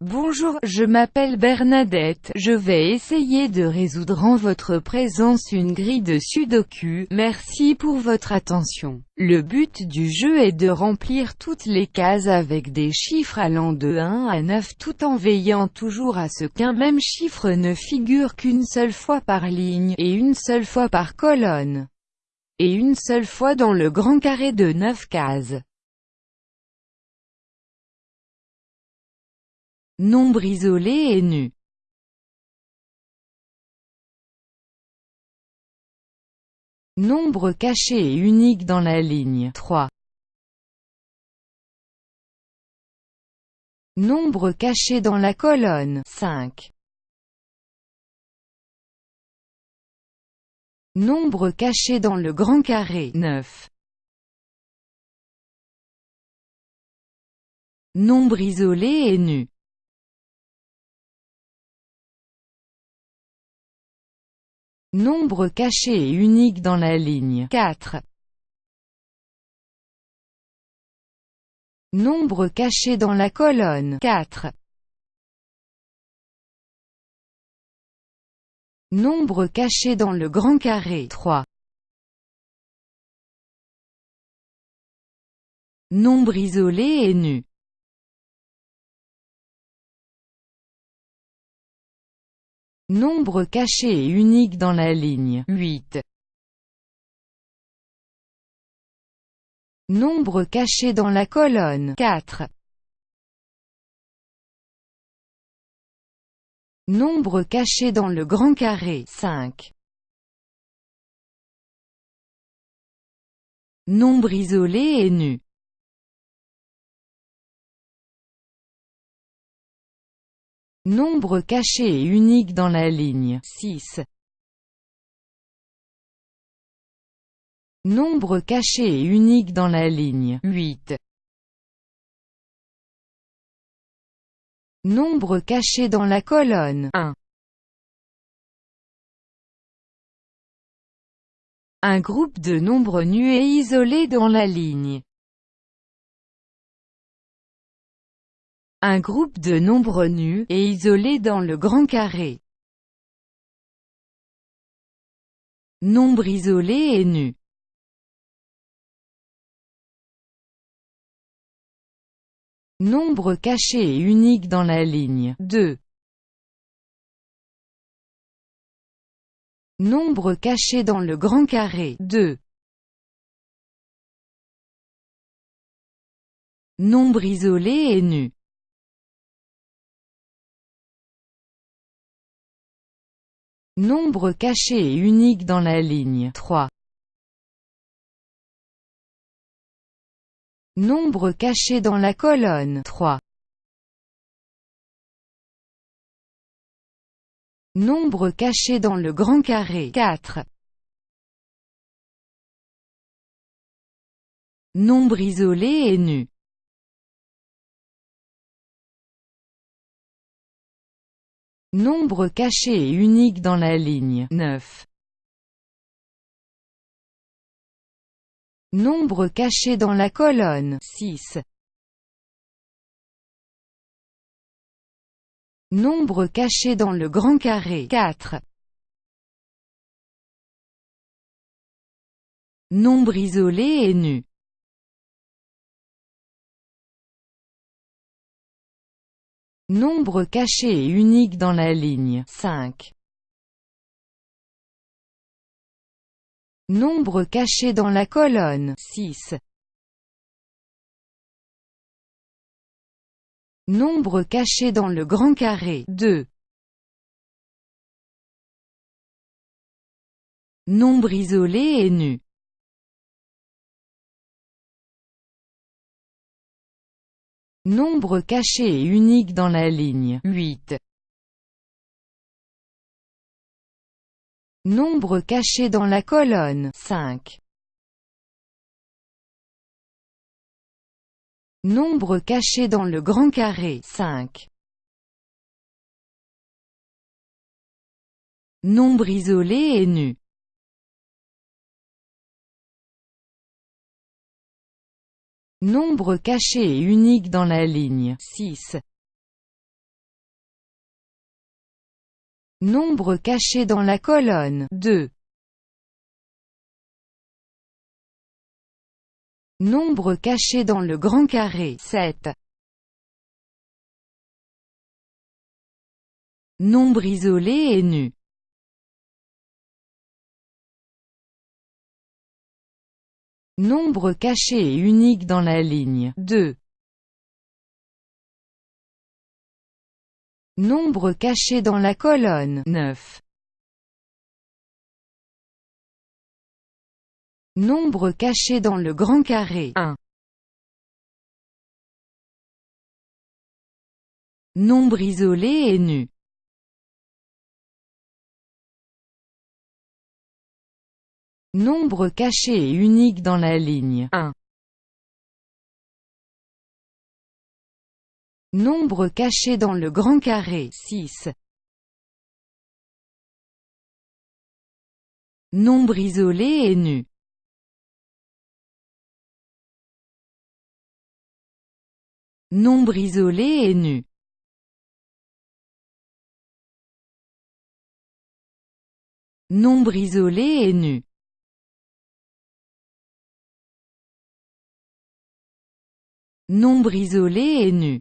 Bonjour, je m'appelle Bernadette, je vais essayer de résoudre en votre présence une grille de sudoku, merci pour votre attention. Le but du jeu est de remplir toutes les cases avec des chiffres allant de 1 à 9 tout en veillant toujours à ce qu'un même chiffre ne figure qu'une seule fois par ligne, et une seule fois par colonne, et une seule fois dans le grand carré de 9 cases. Nombre isolé et nu. Nombre caché et unique dans la ligne 3. Nombre caché dans la colonne 5. Nombre caché dans le grand carré 9. Nombre isolé et nu. Nombre caché et unique dans la ligne 4. Nombre caché dans la colonne 4. Nombre caché dans le grand carré 3. Nombre isolé et nu. Nombre caché et unique dans la ligne 8. Nombre caché dans la colonne 4. Nombre caché dans le grand carré 5. Nombre isolé et nu. Nombre caché et unique dans la ligne 6. Nombre caché et unique dans la ligne 8. Nombre caché dans la colonne 1. Un groupe de nombres nus et isolés dans la ligne Un groupe de nombres nus, et isolés dans le grand carré. Nombre isolé et nu. Nombre caché et unique dans la ligne 2. Nombre caché dans le grand carré 2. Nombre isolé et nu. Nombre caché et unique dans la ligne 3. Nombre caché dans la colonne 3. Nombre caché dans le grand carré 4. Nombre isolé et nu. Nombre caché et unique dans la ligne 9. Nombre caché dans la colonne 6. Nombre caché dans le grand carré 4. Nombre isolé et nu. Nombre caché et unique dans la ligne 5. Nombre caché dans la colonne 6. Nombre caché dans le grand carré 2. Nombre isolé et nu. Nombre caché et unique dans la ligne 8. Nombre caché dans la colonne 5. Nombre caché dans le grand carré 5. Nombre isolé et nu. Nombre caché et unique dans la ligne 6. Nombre caché dans la colonne 2. Nombre caché dans le grand carré 7. Nombre isolé et nu Nombre caché et unique dans la ligne 2. Nombre caché dans la colonne 9. Nombre caché dans le grand carré 1. Nombre isolé et nu Nombre caché et unique dans la ligne. 1. Nombre caché dans le grand carré. 6. Nombre isolé et nu. Nombre isolé et nu. Nombre isolé et nu Nombre isolé et nu.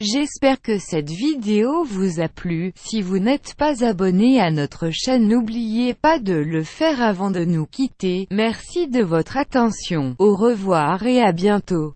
J'espère que cette vidéo vous a plu, si vous n'êtes pas abonné à notre chaîne n'oubliez pas de le faire avant de nous quitter, merci de votre attention, au revoir et à bientôt.